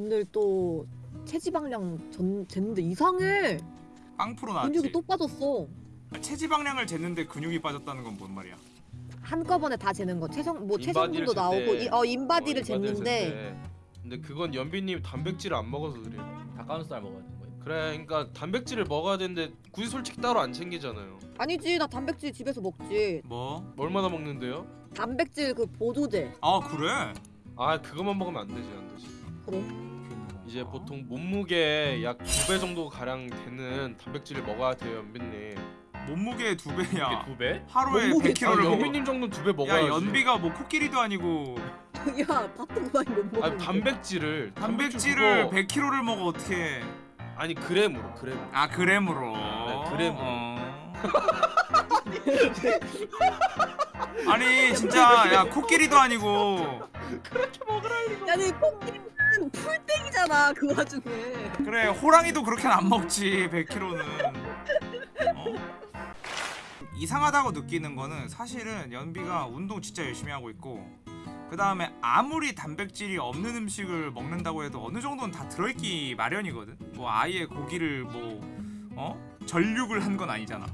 오늘 또 체지방량 전 쟀는데 이상해. 빵프로 근육이 나왔지. 또 빠졌어. 체지방량을 쟀는데 근육이 빠졌다는 건 뭔 말이야? 한꺼번에 다 재는 거 체성 뭐 체성분도 잴 나오고 때. 이, 어 인바디를 어, 인바디를 쟀는데 잴 때. 근데 그건 연비님 단백질을 안 먹어서 그래요. 닭가슴살 먹어야 되는 거예요. 그래, 그러니까 단백질을 먹어야 되는데 굳이 솔직히 따로 안 챙기잖아요. 아니지 나 단백질 집에서 먹지. 뭐? 얼마나 먹는데요? 단백질 그 보조제. 아 그래? 아, 그것만 먹으면 안 되지, 안 되지. 그럼 이제 보통 몸무게 약 두 배 정도 가량 되는 단백질을 먹어야 돼요, 연비님. 몸무게 두 배야. 두 배? 하루에 몸무게 100kg를 아, 먹어. 연비님 정도는 두 배 먹어야지. 야 연비가 뭐 코끼리도 아니고 야 밥도 많이 못 먹는. 아니 단백질을 단백질을 그거- 100kg를 먹어 어떻게? 아니 그램으로 그램. 아 그램으로. 네, 그램으로. 어. 아니 진짜 야 코끼리도 아니고 야니 콩기는 풀땡이잖아 그 와중에. 그래 호랑이도 그렇게는 안 먹지 100kg는 어? 이상하다고 느끼는 거는 사실은 연비가 운동 진짜 열심히 하고 있고 그 다음에 아무리 단백질이 없는 음식을 먹는다고 해도 어느 정도는 다 들어있기 마련이거든 뭐 아예 고기를 뭐 어? 전육을 한 건 아니잖아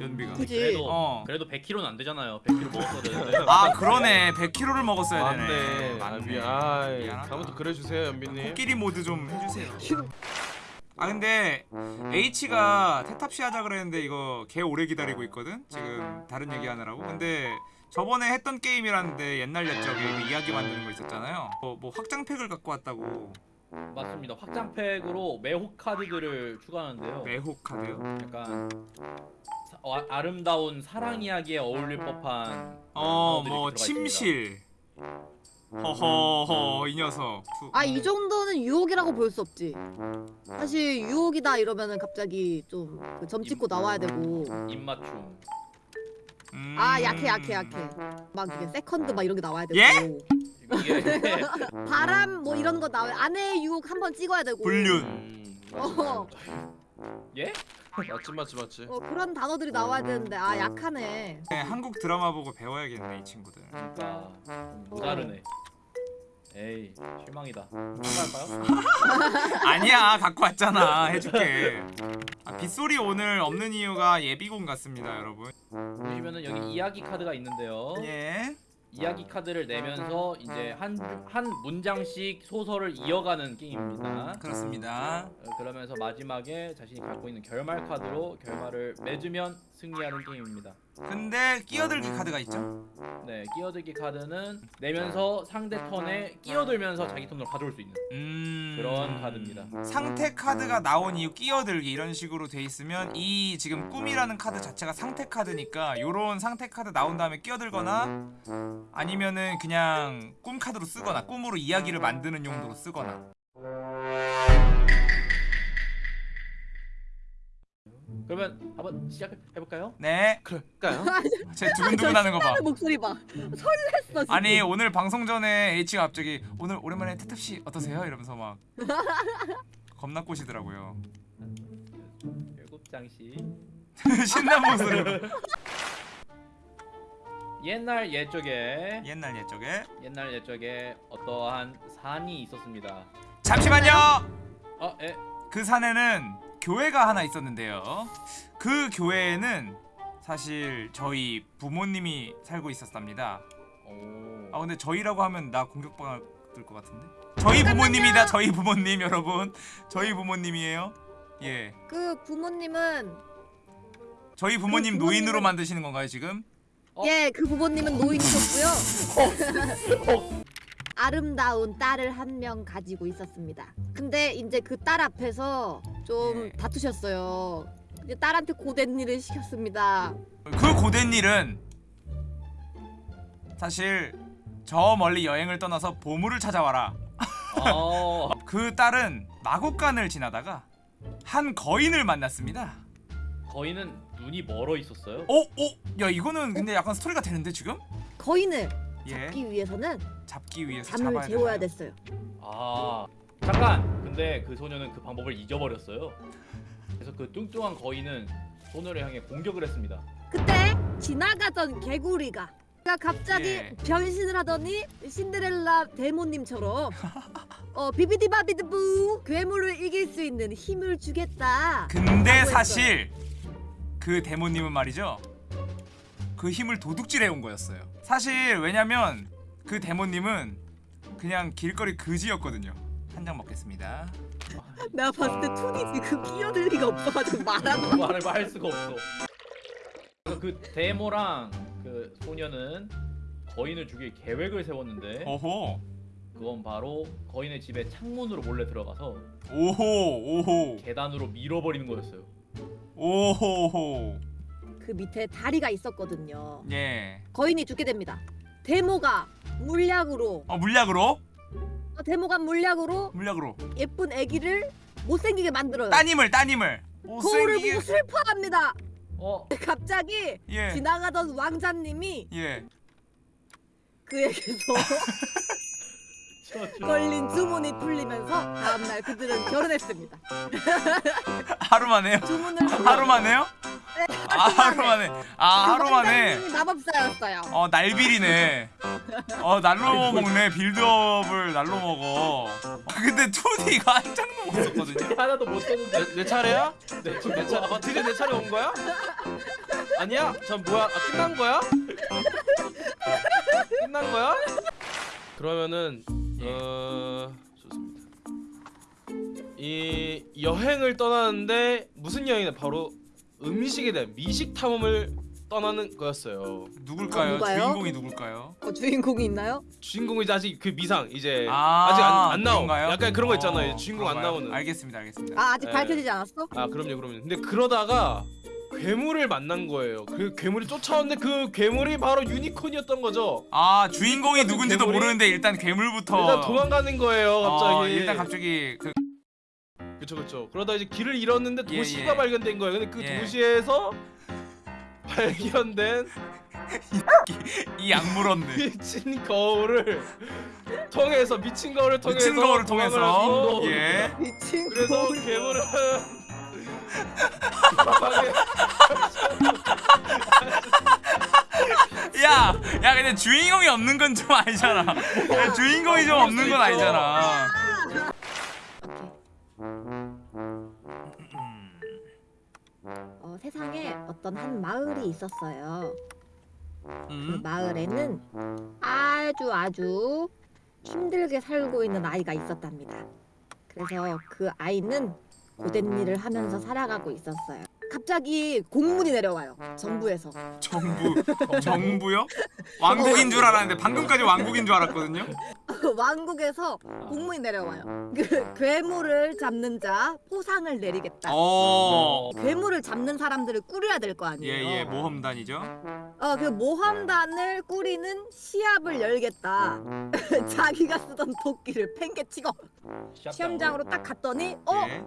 연비가 그지. 그래도 어. 그래도 100kg는 안 되잖아요. 100kg 먹었어야 되는데. 아 그러네 100kg를 먹었어야 되네 맞네. 아, 미안. 아. 다음부터 그래 주세요, 연비님. 코끼리 모드 좀 해주세요 아 근데 H가 테탑시 하자 그랬는데 이거 개 오래 기다리고 있거든 지금 다른 얘기 하느라고 근데 저번에 했던 게임이라는데 옛날 옛적에 그 이야기 만드는 거 있었잖아요 뭐, 뭐 확장팩을 갖고 왔다고 맞습니다. 확장팩으로 매혹 카드들을 추가하는데요. 매혹 카드요? 약간 사- 어, 아름다운 사랑 이야기에 어울릴 법한 어 뭐. 침실 허허허 이 녀석 두- 아이 정도는 유혹이라고 볼 수 없지. 사실 유혹이다 이러면은 갑자기 좀그 점찍고 나와야 되고. 입맞춤. 음. 아 약해 약해 약해. 막 이게 세컨드 막 이런 게 나와야 되고. 예? 바람 뭐 이런 거 나와야 아내의 유혹 한번 찍어야 되고. 불륜 음, 어. 예? 맞지 맞지 맞지. 어 그런 단어들이 나와야 되는데 아 약하네. 네, 한국 드라마 보고 배워야겠네 이 친구들 그러니까 좀 모자르네. 에이 실망이다. 한가할까요? 아니야 갖고 왔잖아 해줄게 아, 빗소리 오늘 없는 이유가 예비군 같습니다 여러분 보시면은 여기 이야기 카드가 있는데요. 예 이야기 카드를 내면서 이제 한 한 문장씩 소설을 이어가는 게임입니다. 그렇습니다 어, 그러면서 마지막에 자신이 갖고 있는 결말 카드로 결말을 맺으면 승리하는 게임입니다. 근데 끼어들기 카드가 있죠 네, 끼어들기 카드는 내면서 상대 턴에 끼어들면서 자기 턴으로 가져올 수 있는 음... 그런 카드입니다. 상태 카드가 나온 이후 끼어들기 이런 식으로 돼 있으면 이 지금 꿈이라는 카드 자체가 상태 카드니까 요런 상태 카드 나온 다음에 끼어들거나 아니면은 그냥 꿈 카드로 쓰거나 꿈으로 이야기를 만드는 용도로 쓰거나 그러면 한번 시작해 볼까요? 네 그럴까요? 제 두근두근하는 거봐 목소리 봐. 설렜어 지금. 아니 오늘 방송 전에 H가 갑자기 오늘 오랜만에 태탑씨 어떠세요? 이러면서 막 겁나 꼬시더라고요 일곱 장씩 신난 목소리로 옛날 옛적에 옛날 옛적에 옛날 옛적에 어떠한 산이 있었습니다. 잠시만요 아, 예. 그 산에는 교회가 하나 있었는데요 그 교회에는 사실 저희 부모님이 살고 있었답니다 오. 아 근데 저희라고 하면 나 공격받을 것 같은데 저희 부모님이다 저희 부모님 여러분 저희 부모님이에요 예그 부모님은 저희 부모님 그 부모님은- 노인으로 만드시는 건가요 지금? 어? 예그 부모님은 노인이셨고요. 아름다운 딸을 한 명 가지고 있었습니다. 근데 이제 그 딸 앞에서 좀 예. 다투셨어요. 이제 딸한테 고된 일을 시켰습니다. 그 고된 일은 사실 저 멀리 여행을 떠나서 보물을 찾아와라. 어. 그 딸은 마곡간을 지나다가 한 거인을 만났습니다. 거인은 눈이 멀어 있었어요. 어, 어, 야 이거는 근데 약간 스토리가 되는데 지금? 거인을 예, 잡기 위해서는 잡기 위해서 잠을 잡아야 재워야 되나요? 됐어요. 아 잠깐. 근데 그 소녀는 그 방법을 잊어버렸어요. 그래서 그 뚱뚱한 거인은 소녀를 향해 공격을 했습니다. 그때 지나가던 개구리가 갑자기 예. 변신을 하더니 신데렐라 대모님처럼 어 비비디바비드부 괴물을 이길 수 있는 힘을 주겠다. 근데 사실 그 데모님은 말이죠. 그 힘을 도둑질해 온 거였어요. 사실 왜냐면 그 데모님은 그냥 길거리 그지였거든요. 한 장 먹겠습니다. 내가 봤을 때 툰이 지금 끼어들 리가 없어가지고 말하고 말을 할 수가 없어. 그래서 그 데모랑 그 소녀는 거인을 죽일 계획을 세웠는데 오호 그건 바로 거인의 집에 창문으로 몰래 들어가서 오호 오호 계단으로 밀어버리는 거였어요. 오호호 그 밑에 다리가 있었거든요. 예. 거인이 죽게 됩니다. 데모가 물약으로 어 물약으로 어, 데모가 물약으로 물약으로 예쁜 아기를 못생기게 만들어요. 따님을 따님을 거울을 못생기게 보고 슬퍼합니다. 어, 갑자기 예. 지나가던 왕자님이 예. 그에게서. 걸린 주문이 풀리면서 다음날 그들은 결혼했습니다. 하루 만에요? 주문을 하루 만에요? 아 하루 만에. 아 하루 만에. 왕자님이 마법사였어요. 어 날빌이네. 어 날로 먹네. 빌드업을 날로 먹어. 어, 근데 2D가 한 장도 못 썼거든요. 하나도 못 썼는데 내, 내 차례야? 네, 지금 내 차, 어, 드디어 내 차례 온 거야? 아니야? 전 뭐야? 아, 끝난 거야? 끝난 거야? 그러면은 어 좋습니다. 이 여행을 떠나는데 무슨 여행이냐? 바로 음식에 대한 미식 탐험을 떠나는 거였어요. 누굴까요? 어? 주인공이 누굴까요? 어, 주인공이 있나요? 주인공이 아직 그 미상 이제 아, 아직 안, 안 나오. 약간 그런 거 있잖아요. 어, 주인공 안 그런가요? 나오는. 알겠습니다, 알겠습니다. 아 아직 네. 밝혀지지 않았어? 아 그럼요 그럼요 근데 그러다가 괴물을 만난 거예요 그 괴물이 쫓아왔는데 그 괴물이 바로 유니콘이었던 거죠 아 주인공이 똑같은 누군지도 괴물이? 모르는데 일단 괴물부터 일단 도망가는 거예요 갑자기 어, 일단 갑자기 그 그쵸 그쵸 그러다 이제 길을 잃었는데 예, 도시가 예. 발견된 거예요 근데 그 예. 도시에서 발견된 이 약물었네. 미친 거울을 통해서 미친 거울을 통해서 미친 거울을 통해서 예. 미친 그래서. 괴물은 야, 야 근데 주인공이 없는 건 좀 아니잖아. 야, 주인공이 좀 없는 건 아니잖아. 어, 세상에 어떤 한 마을이 있었어요. 그 음? 마을에는 아주 아주 힘들게 살고 있는 아이가 있었답니다. 그래서 그 아이는 고된 일을 하면서 살아가고 있었어요. 갑자기 공문이 내려와요. 정부에서. 정부 정부요? 왕국인 줄 알았는데 방금까지 왕국인 줄 알았거든요. 왕국에서 공문이 내려와요. 그 괴물을 잡는 자 포상을 내리겠다. 어. 괴물을 잡는 사람들을 꾸려야 될 거 아니에요. 예예 모험단이죠. 어, 그 모험단을 꾸리는 시합을 열겠다. 자기가 쓰던 도끼를 팽개치고 시험장으로 딱 갔더니 어 예.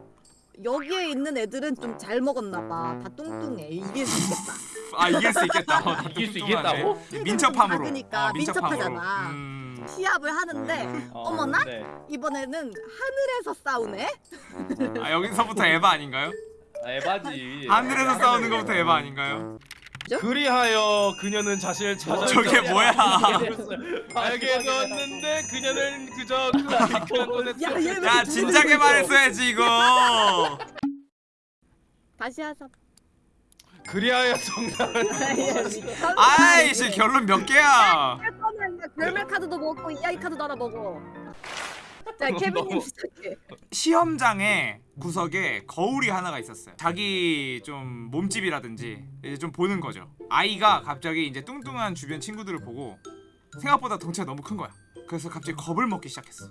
여기에 있는 애들은 좀 잘 먹었나 봐. 다 뚱뚱해. 이길 수 있겠다. 아 이길 수 있겠다. 어, 이길 수. 있겠다고? 예, 민첩함으로. 작으니까 민첩하잖아. 음. 시합을 하는데 어, 어머나? 네. 이번에는 하늘에서 싸우네. 아 여기서부터 에바 아닌가요? 아, 에바지. 하늘에서 싸우는 것부터 에바 아닌가요? 그리하여 그녀는 자신을 찾아 저게 뭐야? 알게 되었는데 그녀는 그저 그 야, 야 진작에 말했어야지 이거. 다시 하자. 그리하여 정답은 아이씨 결론 몇 개야? 별말 카드도 먹고 이야기 카드도 하나 먹어. 자 케빈님 시작해. 시험장에 구석에 거울이 하나가 있었어요. 자기 좀 몸집이라든지 이제 좀 보는 거죠. 아이가 갑자기 이제 뚱뚱한 주변 친구들을 보고 생각보다 덩치가 너무 큰 거야. 그래서 갑자기 겁을 먹기 시작했어.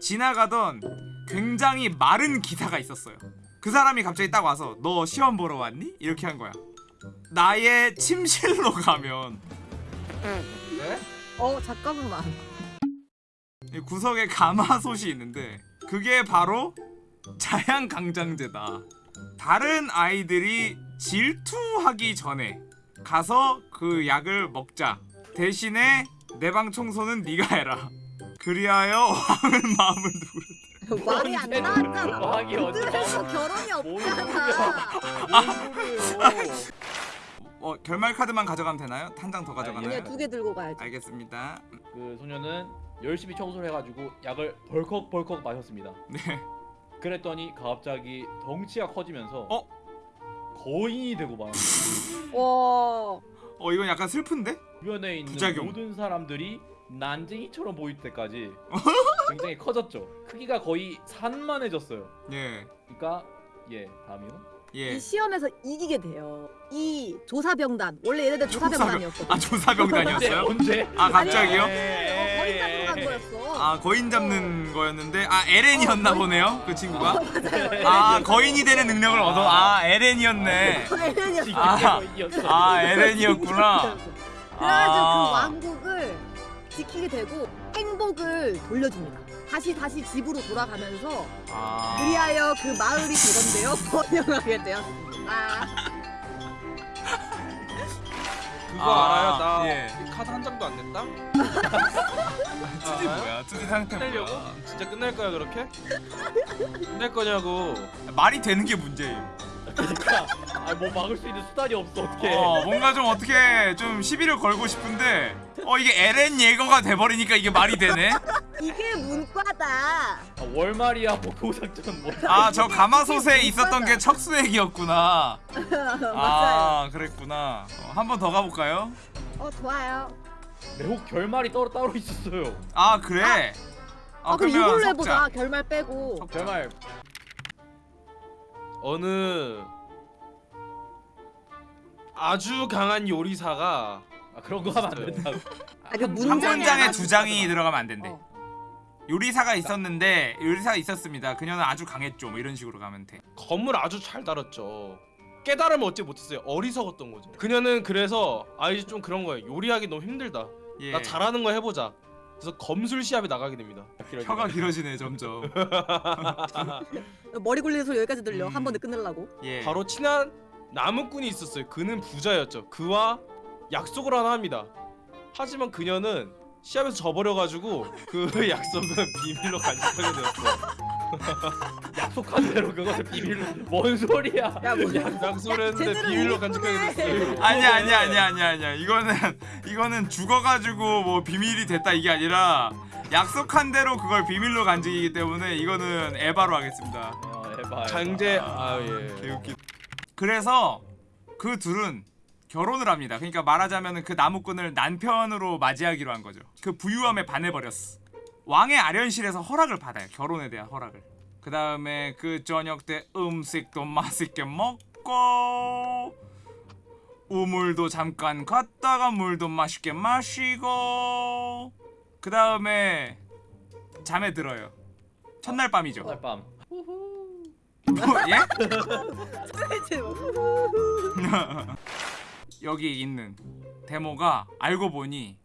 지나가던 굉장히 마른 기사가 있었어요. 그 사람이 갑자기 딱 와서 너 시험 보러 왔니? 이렇게 한 거야. 나의 침실로 가면 어 잠깐만. 이 구석에 가마솥이 있는데 그게 바로 자양강장제다. 다른 아이들이 질투하기 전에 가서 그 약을 먹자. 대신에 내 방 청소는 네가 해라. 그리하여 왕은 마음을 누르. 말이 안 나왔잖아. 왕이 그들에서 결혼이 뭘 없잖아. 어 결말 카드만 가져가면 되나요? 한 장 더 가져가나요? 두개 들고 가야지. 알겠습니다. 그 소녀는 열심히 청소를 해가지고 약을 벌컥벌컥 마셨습니다. 네. 그랬더니 갑자기 덩치가 커지면서 어? 거인이 되고 말았어요. 와. 어 이건 약간 슬픈데? 주변에 있는 부작용. 모든 사람들이 난쟁이처럼 보일 때까지 굉장히 커졌죠. 크기가 거의 산만해졌어요. 예. 그러니까 예 다음이요. 예. 이 시험에서 이기게 돼요. 이 조사병단 원래 얘네들 조사병단이었거든. 아 조사병단이었어요? 언제? 아 갑자기요? 어, 아 거인 잡는 거였는데 아 에렌이었나 어, 보네요 그 친구가 맞아요. 아 거인이 되는 능력을 얻어 아 에렌이었네 에렌이었어. 아. 거인이었어. 아 에렌이었구나 그래가지고 아. 그 왕국을 지키게 되고 행복을 돌려줍니다. 다시 다시 집으로 돌아가면서 아. 그리하여 그 마을이 그건데요 번영하게 되었습니다. 그거 아, 알아요? 나 예. 카드 한 장도 안 냈다. 투지 뭐야 투지 상태 끝내려고? 뭐야 진짜 끝낼 거야 그렇게? 끝낼 거냐고. 말이 되는 게 문제예요 그러니까 아뭐 막을 수 있는 수단이 없어 어떻게? 어 뭔가 좀 어떻게 좀 시비를 걸고 싶은데 어 이게 에렌 예거가 돼버리니까 이게 말이 되네 이게 문과다. 아, 월말이야 뭐 고상전 뭐. 아저 가마솥에 있었던 게 척수액이었구나 맞아요. 아 그랬구나 어, 한번 더 가볼까요? 어 좋아요. 매혹 결말이 따로 따로 있었어요. 아 그래? 아, 그럼 이걸로 섞자. 해보자. 결말 빼고. 결말 어느 아주 강한 요리사가 아, 그런 거 하면 안 된다고. 아, 그 한 문장에 두 장이. 들어가면 안 된대. 어. 요리사가 있었는데 요리사가 있었습니다. 그녀는 아주 강했죠. 뭐 이런 식으로 가면 돼. 검을 아주 잘 다뤘죠. 깨달음을 얻지 못했어요. 어리석었던 거죠. 그녀는 그래서 아 이제 좀 그런 거예요. 요리하기 너무 힘들다. 예. 나 잘하는 거 해보자. 그래서 검술 시합에 나가게 됩니다. 혀가 길어지네 점점. 머리 굴리는 소리 여기까지 들려. 음. 한 번에 끝내려고. 예. 바로 친한 나무꾼이 있었어요. 그는 부자였죠. 그와 약속을 하나 합니다. 하지만 그녀는 시합에서 져버려가지고 그 약속은 비밀로 간직하게 되었어요. 약속한 대로 그것을 비밀로 뭔 소리야? 야 뭐. 약속을 했는데 비밀로. 간직하게 됐어요. 아니야 아니야 아니야 아니야 아니야. 이거는 이거는 죽어가지고 뭐 비밀이 됐다 이게 아니라 약속한 대로 그걸 비밀로 간직이기 때문에 이거는 에바로 하겠습니다. 어, 에바, 에바. 강제 아 예. 개웃기. 그래서 그 둘은 결혼을 합니다. 그러니까 말하자면 그 나무꾼을 남편으로 맞이하기로 한 거죠. 그 부유함에 반해버렸어. 왕의 아련실에서 허락을 받아요. 결혼에 대한 허락을. 그 다음에 그 저녁 때 음식도 맛있게 먹고 우물도 잠깐 갔다가 물도 맛있게 마시고 그 다음에 잠에 들어요. 첫날 밤이죠. 첫날 밤. 뭐, 예? 여기 있는 데모가 알고 보니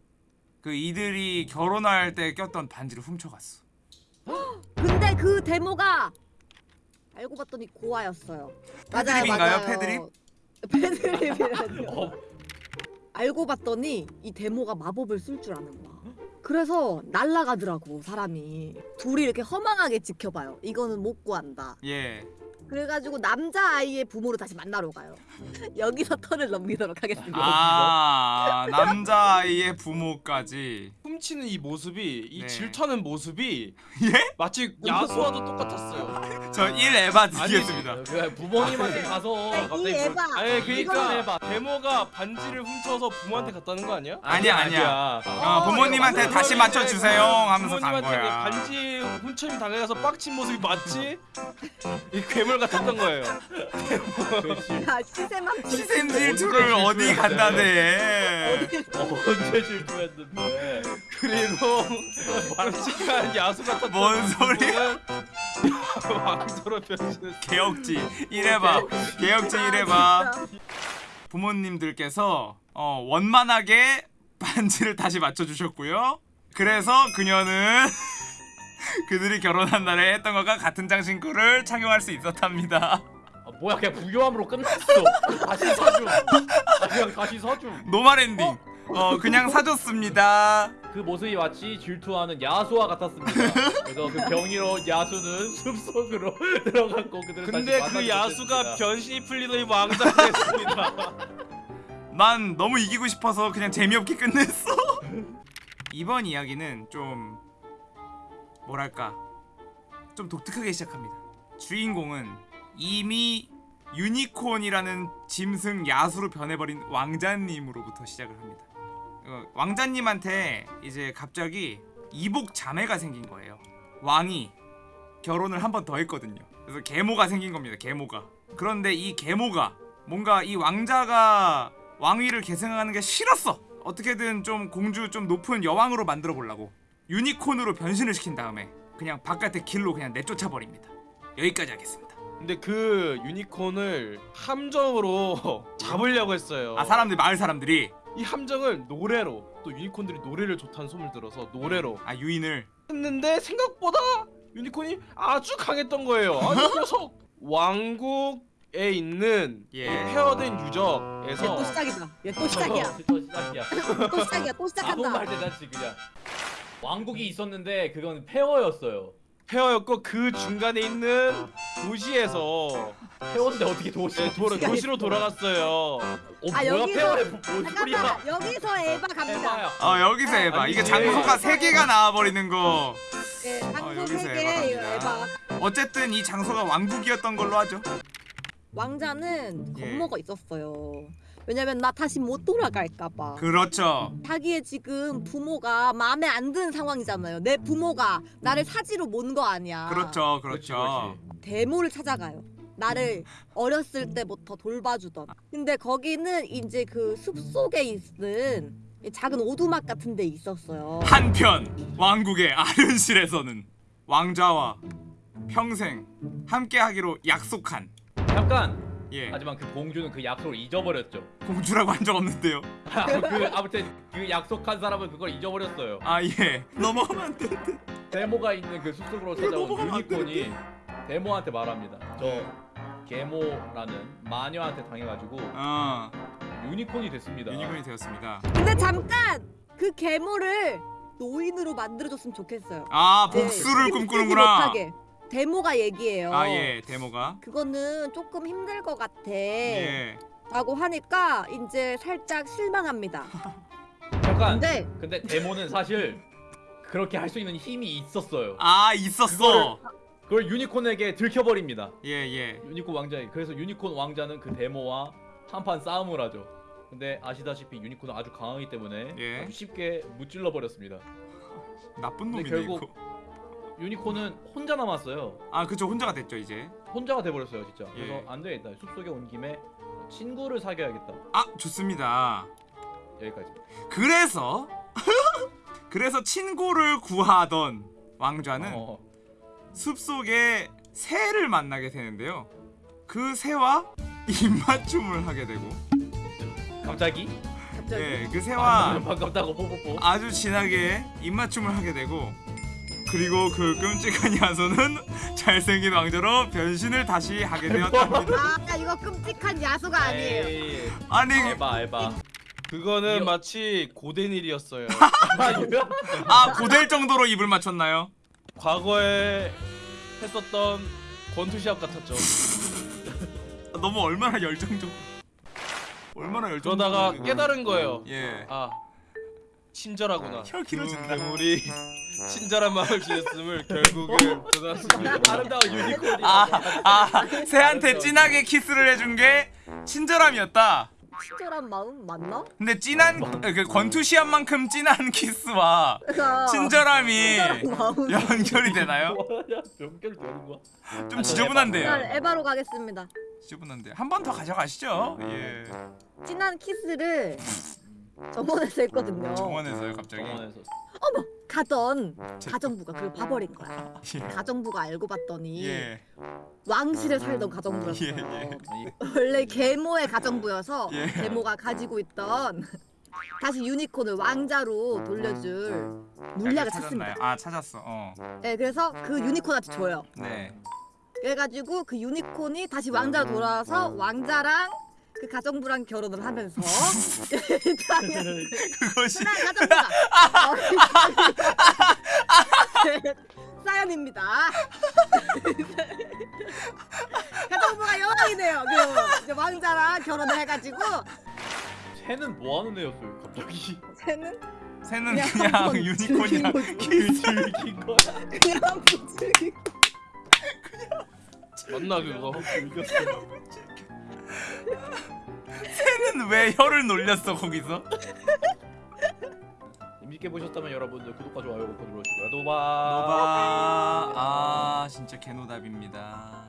그 이들이 결혼할 때 꼈던 반지를 훔쳐갔어. 근데 그 데모가 알고 봤더니 고아였어요. 패드립인가요? 패드립? 패드립이라뇨. 어, 알고 봤더니 이 데모가 마법을 쓸 줄 아는 거야. 그래서 날라가더라고 사람이. 둘이 이렇게 허망하게 지켜봐요. 이거는 못 구한다. 예. 그래가지고 남자 아이의 부모를 다시 만나러 가요. 여기서 턴을 넘기도록 하겠습니다. 아 남자아이의 부모까지. 훔치는 이 모습이 이 네. 질투하는 모습이 예? 마치 야수와도 똑같았어요. 저1 에바 드리겠습니다. 그 부모님한테 가서 이 갑자기 에바. 아니 이거- 그러니까 해봐. 데모가 반지를 훔쳐서 부모한테 갔다는 거 아니야? 아니야 아니야. 아니야. 어, 부모님한테 어, 다시 맞춰 주세요 하면서 간 부모님한테 그 거야. 반지 훔쳐임 당해가서 빡친 모습이 맞지? 이 괴물 같았던 거예요. 시샘 질투를 어디 간다네. 언제 질투했는데? 그리고 깜찍한 야수 같았던 뭔 소리야? 왕조로 변신했어. 개혁지 1 에바. 개혁지 1 에바. 부모님들께서 어, 원만하게 반지를 다시 맞춰주셨고요. 그래서 그녀는 그들이 결혼한 날에 했던 것과 같은 장신구를 착용할 수 있었답니다. 아, 뭐야 그냥 부유함으로 끝났어. 다시 사줌. 아, 그냥 다시 사줌. 노말 엔딩. 어 그냥 사줬습니다. 그 모습이 마치 질투하는 야수와 같았습니다. 그래서 그 병이로 야수는 숲속으로 들어갔고 그들은 근데 다시 그 야수가. 변신이 풀리더니 왕자가 됐습니다. 난 너무 이기고 싶어서 그냥 재미없게 끝냈어. 이번 이야기는 좀 뭐랄까 좀 독특하게 시작합니다. 주인공은 이미 유니콘이라는 짐승 야수로 변해버린 왕자님으로부터 시작을 합니다. 어, 왕자님한테 이제 갑자기 이복 자매가 생긴 거예요. 왕이 결혼을 한 번 더 했거든요. 그래서 계모가 생긴 겁니다. 계모가. 그런데 이 계모가 뭔가 이 왕자가 왕위를 계승하는 게 싫었어. 어떻게든 좀 공주 좀 높은 여왕으로 만들어 보려고 유니콘으로 변신을 시킨 다음에 그냥 바깥의 길로 그냥 내쫓아 버립니다. 여기까지 하겠습니다. 근데 그 유니콘을 함정으로 잡으려고 했어요. 아 사람들 마을 사람들이 이 함정을 노래로 또 유니콘들이 노래를 좋다는 소문을 들어서 노래로 아 유인을 했는데 생각보다 유니콘이 아주 강했던 거예요. 아, 이 녀석 왕국에 있는 예. 이 페어된 얘 유적에서 또 시작이다. 얘 또 시작이야. 또 시작이야. 또 시작이야. 또 아무 말 시작한다. 대잔치 그냥. 왕국이 있었는데 그건 폐허였어요. 페어였고 그 중간에 있는 도시에서 폐허인데 어떻게 도시? 네, 도로, 도시로 돌아갔어요. 어, 아, 뭐야 여기서- 폐허에 뭔 소리야? 잠깐만 여기서 에바 갑니다. 에바야. 어 여기서 해봐 아니, 이게 이게- 장소가 세 개가 나와버리는 거 네, 어, 장소 여기서 세개 에바 이거 갑니다. 에바. 어쨌든 이 장소가 왕국이었던 걸로 하죠 왕자는 예. 겁먹어 있었어요. 왜냐면 나 다시 못 돌아갈까봐. 그렇죠 자기의 지금 부모가 마음에 안 드는 상황이잖아요. 내 부모가 나를 사지로 모은 거 아니야. 그렇죠 그렇죠 데모를 찾아가요. 나를 어렸을 때부터 돌봐주던. 근데 거기는 이제 그 숲속에 있는 이 작은 오두막 같은 데 있었어요. 한편 왕국의 아른실에서는 왕자와 평생 함께하기로 약속한 잠깐. 예 하지만 그 공주는 그 약속을 잊어버렸죠. 공주라고 한 적 없는데요 그 아무튼 그 약속한 사람은 그걸 잊어버렸어요. 아 예 넘어가면 안 돼. 데모가 있는 그 숲속으로 찾아온 유니콘이 데모한테 말합니다. 저 네. 게모라는 마녀한테 당해가지고 어 유니콘이 됐습니다. 유니콘이 되었습니다 근데 잠깐 그 괴물을 노인으로 만들어줬으면 좋겠어요. 아 네, 복수를 꿈꾸는구나 못하게. 데모가 얘기해요. 아 예 데모가 그거는 조금 힘들 것 같아. 예 라고 하니까 이제 살짝 실망합니다. 잠깐. 근데 근데 데모는 사실 그렇게 할 수 있는 힘이 있었어요. 아 있었어 그걸 유니콘에게 들켜버립니다. 예예 유니콘 왕자에 그래서 유니콘 왕자는 그 데모와 한판 싸움을 하죠. 근데 아시다시피 유니콘은 아주 강하기 때문에 예. 아주 쉽게 무찔러 버렸습니다. 나쁜 놈이네 결국- 이거 유니콘은 혼자 남았어요. 아 그쵸 혼자가 됐죠 이제 혼자가 돼버렸어요 진짜. 예. 그래서 안 되겠다. 숲속에 온 김에 친구를 사귀어야겠다. 아 좋습니다 여기까지. 그래서 그래서 친구를 구하던 왕좌는 어, 숲속에 새를 만나게 되는데요 그 새와 입맞춤을 하게 되고 갑자기? 갑자기 예, 그 새와 아, 반갑다고 뽀뽀뽀. 아주 진하게 입맞춤을 하게 되고 그리고 그 끔찍한 야소는 잘생긴 왕자로 변신을 다시 하게 되었답니다 아 이거 끔찍한 야수가 아니에요. 에이, 아니 에바 에바. 그거는 이어- 마치 고된 일이었어요. 아 고될 정도로 입을 맞췄나요? 과거에 했었던 권투 시합 같았죠. 너무 얼마나 열정적 얼마나 열정적 그러다가 깨달은 거예요. 예 아 친절하구나. 혀 길어진다. 두 우리 친절한 마음을 지녔음을 결국은 드러났습니다. 아름다운 유니콘이. 아, 아, 새한테 진하게 키스를 해준 게 친절함이었다. 친절한 마음 맞나? 근데 진한 그 권투 시합만큼 진한 키스와 친절함이 친절한 마음. 연결이 되나요? 연결 되는 거야? 좀 지저분한데요. 에바로 가겠습니다. 지저분한데 한 번 더 가져가시죠. 예. 진한 키스를 정원에서 했거든요. 정원에서요 갑자기. 정원에서. 가던 제- 가정부가 그걸 봐버린 거야. 가정부가 알고 봤더니 예. 왕실에 살던 가정부였어. 예, 예. 아니, 원래 계모의 가정부여서 예. 계모가 가지고 있던 다시 유니콘을 왕자로 돌려줄 물약을 찾습니다. 찾았나요? 아 찾았어. 어. 네, 그래서 그 유니콘한테 줘요. 네. 그래가지고 그 유니콘이 다시 왕자로 돌아와서 왕자랑 그 가정부랑 결혼을 하면서 당연히 그것이 가정부가 사연입니다. 가정부가 여왕이네요. 그 이제 왕자랑 결혼을 해가지고 쟤는 뭐 하는 애였어요? 갑자기. 쟤는 새는 그냥 그냥 유니콘이랑. 즐긴 거야. 그냥 한번 즐긴 맞나 그거? 새는 왜 혀를 놀렸어 거기서? 재밌게 보셨다면 여러분들 구독과 좋아요 꼭 눌러주시고요. 노바. 노바 아 진짜 개노답입니다.